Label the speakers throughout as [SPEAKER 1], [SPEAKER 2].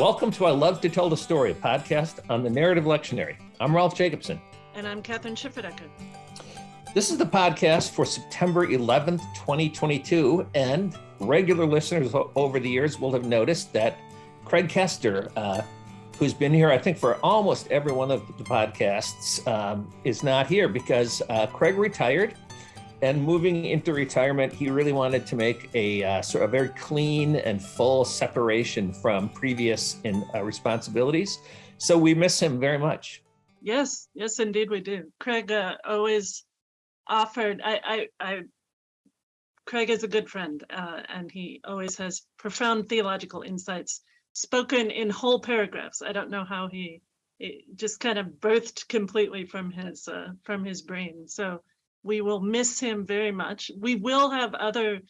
[SPEAKER 1] Welcome to I Love to Tell the Story, a podcast on the narrative lectionary. I'm Rolf Jacobson.
[SPEAKER 2] And I'm Kathryn Schifferdecker.
[SPEAKER 1] This is the podcast for September 11th, 2022. And regular listeners over the years will have noticed that Craig Koester, uh, who's been here, I think, for almost every one of the podcasts, um, is not here because uh, Craig retired and moving into retirement, he really wanted to make a uh, sort of very clean and full separation from previous in, uh, responsibilities. So we miss him very much.
[SPEAKER 2] Yes, yes, indeed we do. Craig uh, always offered. I, I, I, Craig is a good friend, uh, and he always has profound theological insights spoken in whole paragraphs. I don't know how he, just kind of birthed completely from his uh, from his brain. So we will miss him very much. We will have other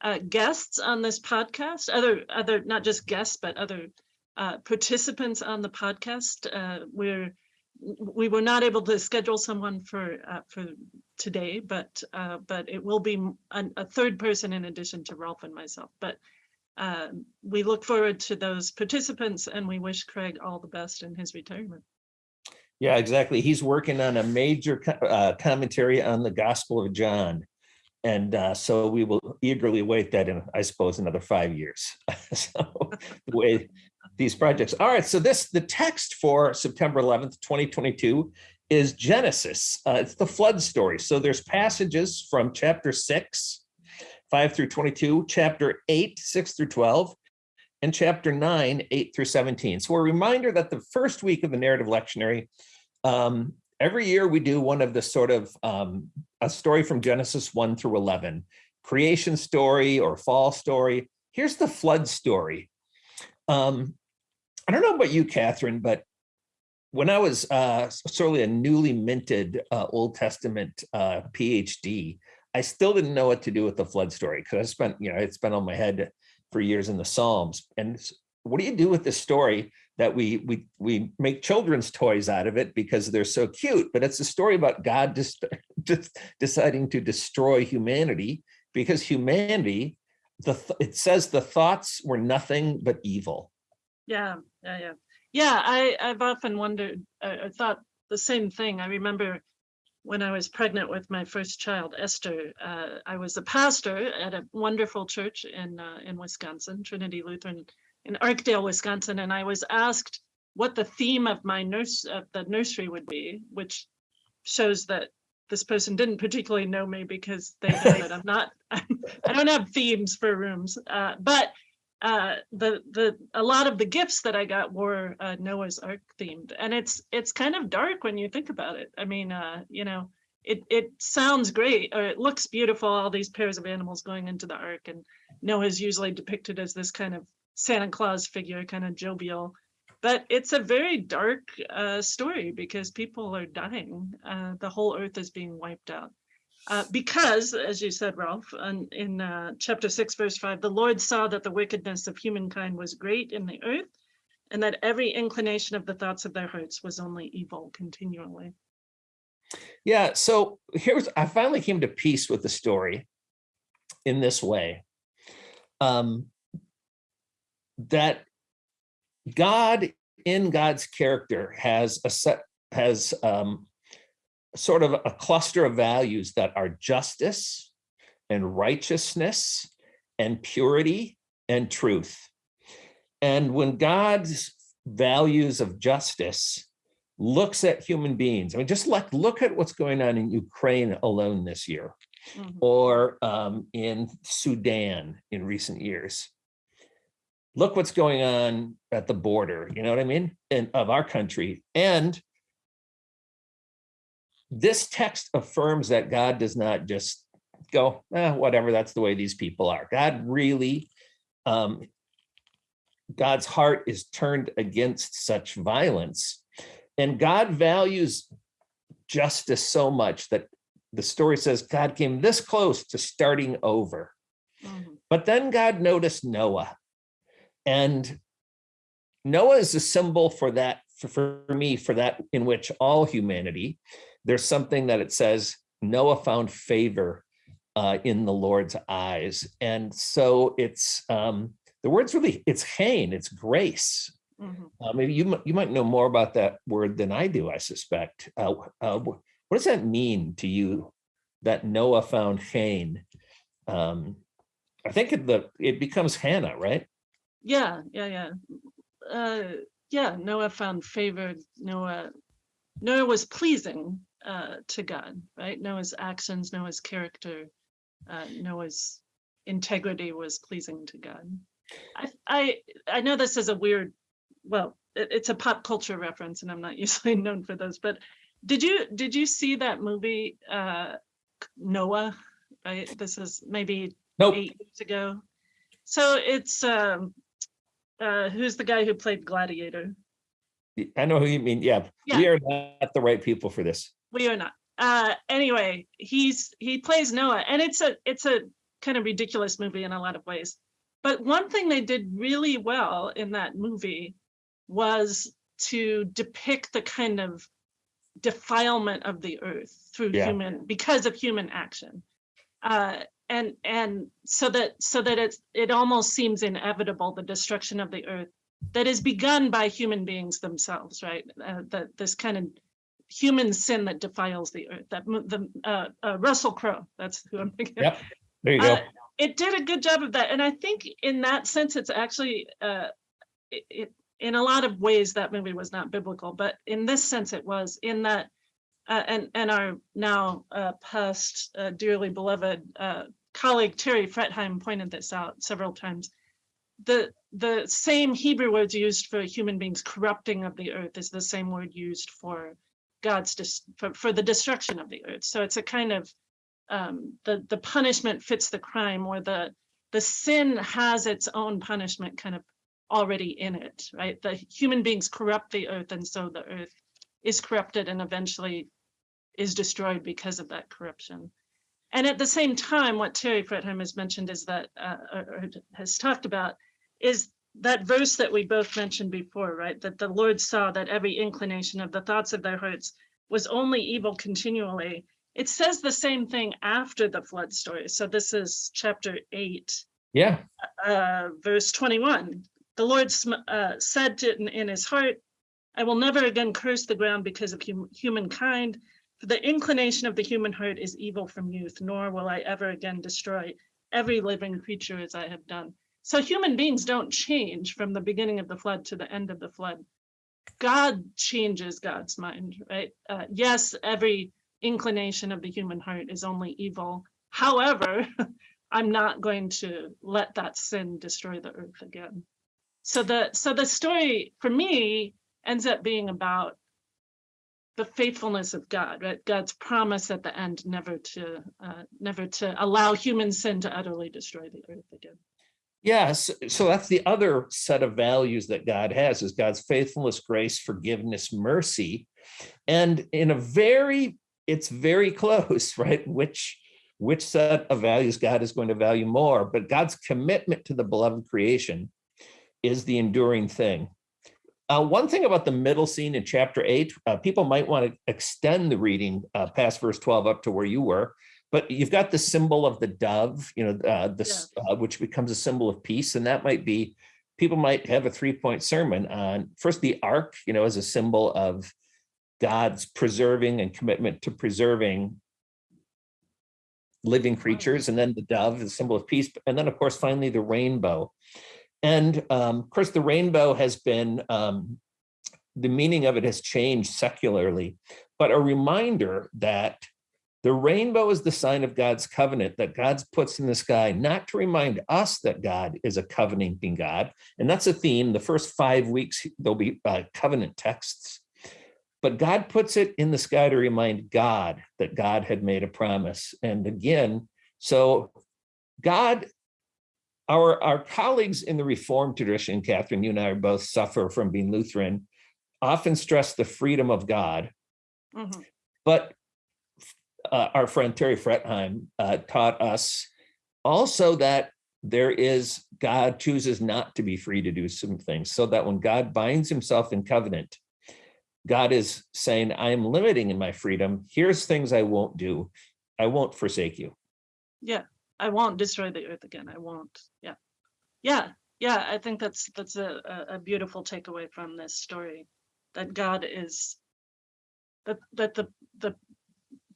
[SPEAKER 2] uh, guests on this podcast, other, other not just guests, but other uh, participants on the podcast. Uh, we're we were not able to schedule someone for uh, for today, but uh, but it will be an, a third person in addition to Rolf and myself. But uh, we look forward to those participants, and we wish Craig all the best in his retirement.
[SPEAKER 1] Yeah, exactly. He's working on a major uh, commentary on the Gospel of John. And uh, so we will eagerly wait that in, I suppose, another five years. so the way these projects. All right, so this, the text for September 11th, 2022 is Genesis. Uh, it's the flood story. So there's passages from chapter six, five through 22, chapter eight, six through 12, and chapter 9, 8 through 17. So a reminder that the first week of the narrative lectionary, um, every year we do one of the sort of um, a story from Genesis 1 through 11, creation story or fall story. Here's the flood story. Um, I don't know about you, Kathryn, but when I was uh, a newly minted uh, Old Testament uh, PhD, I still didn't know what to do with the flood story because I spent, you know, it's been on my head for years in the Psalms. And what do you do with this story that we we we make children's toys out of it because they're so cute? But it's a story about God just, just deciding to destroy humanity because humanity, the it says the thoughts were nothing but evil.
[SPEAKER 2] Yeah, yeah, yeah, yeah. I I've often wondered. I, I thought the same thing. I remember when I was pregnant with my first child, Esther, uh, I was a pastor at a wonderful church in uh, in Wisconsin, Trinity Lutheran in Arkdale, Wisconsin, and I was asked what the theme of my nurse of the nursery would be, which shows that this person didn't particularly know me because they know that I'm not I don't have themes for rooms, uh, but uh, the the a lot of the gifts that I got were uh, Noah's Ark themed, and it's it's kind of dark when you think about it. I mean, uh, you know, it it sounds great or it looks beautiful. All these pairs of animals going into the Ark, and Noah's usually depicted as this kind of Santa Claus figure, kind of jovial. But it's a very dark uh, story because people are dying. Uh, the whole earth is being wiped out. Uh, because, as you said, Rolf, in, in uh, chapter 6, verse 5, the Lord saw that the wickedness of humankind was great in the earth, and that every inclination of the thoughts of their hearts was only evil continually.
[SPEAKER 1] Yeah, so here's, I finally came to peace with the story in this way. Um, that God in God's character has a set, has um, sort of a cluster of values that are justice and righteousness and purity and truth. And when God's values of justice looks at human beings, I mean, just like look at what's going on in Ukraine alone this year, mm -hmm. or um, in Sudan in recent years. Look what's going on at the border, you know what I mean, in, of our country. And this text affirms that God does not just go, eh, whatever, that's the way these people are. God really, um, God's heart is turned against such violence. And God values justice so much that the story says God came this close to starting over. Mm -hmm. But then God noticed Noah. And Noah is a symbol for that, for, for me, for that in which all humanity, there's something that it says Noah found favor uh, in the Lord's eyes. And so it's, um, the word's really, it's hain, it's grace.
[SPEAKER 2] Mhm.
[SPEAKER 1] Uh, maybe you, you might know more about that word than I do, I suspect. Uh, uh, What does that mean to you, that Noah found Cain? Um, I think it, the, it becomes Hannah, right?
[SPEAKER 2] Yeah, yeah, yeah. Uh, yeah, Noah found favor. Noah, Noah was pleasing uh, to God, right? Noah's actions, Noah's character, uh, Noah's integrity was pleasing to God. I, I, I know this is a weird, well, it, it's a pop culture reference, and I'm not usually known for those. But did you did you see that movie uh, Noah? Right, this is maybe
[SPEAKER 1] Nope.
[SPEAKER 2] eight years ago. So it's um uh who's the guy who played Gladiator?
[SPEAKER 1] I know who you mean. Yeah, we are not the right people for this.
[SPEAKER 2] We are not. Uh anyway, he's he plays Noah and it's a it's a kind of ridiculous movie in a lot of ways. But one thing they did really well in that movie was to depict the kind of defilement of the earth through
[SPEAKER 1] Yeah.
[SPEAKER 2] human because of human action. Uh and and so that so that it's it almost seems inevitable the destruction of the earth that is begun by human beings themselves right uh, that this kind of human sin that defiles the earth that the uh, uh, russell crowe that's who i'm thinking.
[SPEAKER 1] Yep. There you go.
[SPEAKER 2] Uh, it did a good job of that and i think in that sense it's actually uh it, it in a lot of ways that movie was not biblical but in this sense it was in that uh, and and our now uh, past uh, dearly beloved uh, colleague Terry Fretheim pointed this out several times. The the same Hebrew words used for human beings corrupting of the earth is the same word used for God's for, for the destruction of the earth. So it's a kind of um, the the punishment fits the crime, or the the sin has its own punishment kind of already in it, right? The human beings corrupt the earth, and so the earth is corrupted and eventually is destroyed because of that corruption. And at the same time, what Terry Fretheim has mentioned is that, uh, or has talked about, is that verse that we both mentioned before, right? That the Lord saw that every inclination of the thoughts of their hearts was only evil continually. It says the same thing after the flood story. So this is chapter eight,
[SPEAKER 1] Yeah,
[SPEAKER 2] uh, verse 21. The Lord uh, said to, in, in his heart, I will never again curse the ground because of hum- humankind, for the inclination of the human heart is evil from youth, nor will I ever again destroy every living creature as I have done. So human beings don't change from the beginning of the flood to the end of the flood. God changes God's mind, right? Uh, yes, every inclination of the human heart is only evil. However, I'm not going to let that sin destroy the earth again. So the so the story for me ends up being about the faithfulness of God, right? God's promise at the end never to uh, never to allow human sin to utterly destroy the earth again.
[SPEAKER 1] Yes. So that's the other set of values that God has is God's faithfulness, grace, forgiveness, mercy. And in a very, it's very close, right? Which which set of values God is going to value more, but God's commitment to the beloved creation is the enduring thing. Uh, one thing about the middle scene in chapter eight, uh, people might want to extend the reading uh, past verse 12 up to where you were, but you've got the symbol of the dove, you know, uh, this, uh, which becomes a symbol of peace. And that might be, people might have a three point sermon on first the ark, you know, as a symbol of God's preserving and commitment to preserving living creatures, and then the dove, the symbol of peace, and then of course, finally the rainbow. And um, of course, the rainbow has been, um, the meaning of it has changed secularly, but a reminder that the rainbow is the sign of God's covenant that God's puts in the sky, not to remind us that God is a covenanting God. And that's a theme. The first five weeks, there'll be uh, covenant texts. But God puts it in the sky to remind God that God had made a promise. And again, so God our, our colleagues in the Reformed tradition, Kathryn, you and I both suffer from being Lutheran, often stress the freedom of God.
[SPEAKER 2] Mhm.
[SPEAKER 1] But uh, our friend Terry Fretheim uh, taught us also that there is, God chooses not to be free to do some things, so that when God binds himself in covenant, God is saying, I am limiting in my freedom. Here's things I won't do. I won't forsake you.
[SPEAKER 2] Yeah, I won't destroy the earth again. I won't. Yeah, yeah. yeah, I think that's, that's a, a, beautiful takeaway from this story. That God is, that, that the, the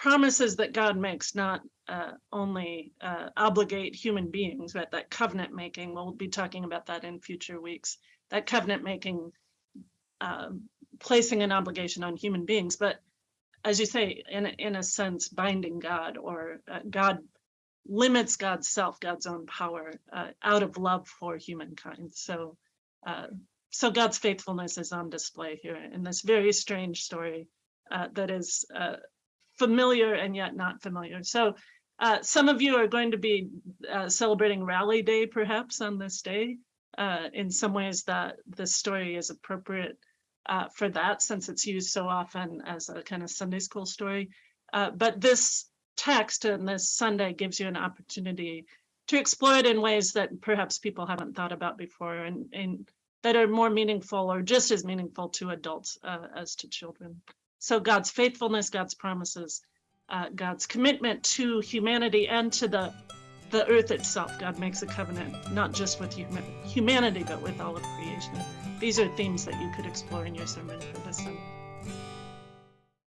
[SPEAKER 2] promises that God makes not uh, only uh, obligate human beings, but that covenant making, we'll be talking about that in future weeks, that covenant making, um, placing an obligation on human beings, but as you say, in, in a sense, binding God or uh, God limits God's self, God's own power, uh, out of love for humankind. So, uh, so God's faithfulness is on display here in this very strange story uh, that is uh, familiar and yet not familiar. So, uh, some of you are going to be uh, celebrating Rally Day, perhaps on this day. Uh, in some ways, that the story is appropriate uh, for that, since it's used so often as a kind of Sunday school story. Uh, but this text and this Sunday gives you an opportunity to explore it in ways that perhaps people haven't thought about before and, and that are more meaningful or just as meaningful to adults uh, as to children. So God's faithfulness, God's promises, uh, God's commitment to humanity and to the the earth itself. God makes a covenant not just with human, humanity, but with all of creation. These are themes that you could explore in your sermon for this Sunday.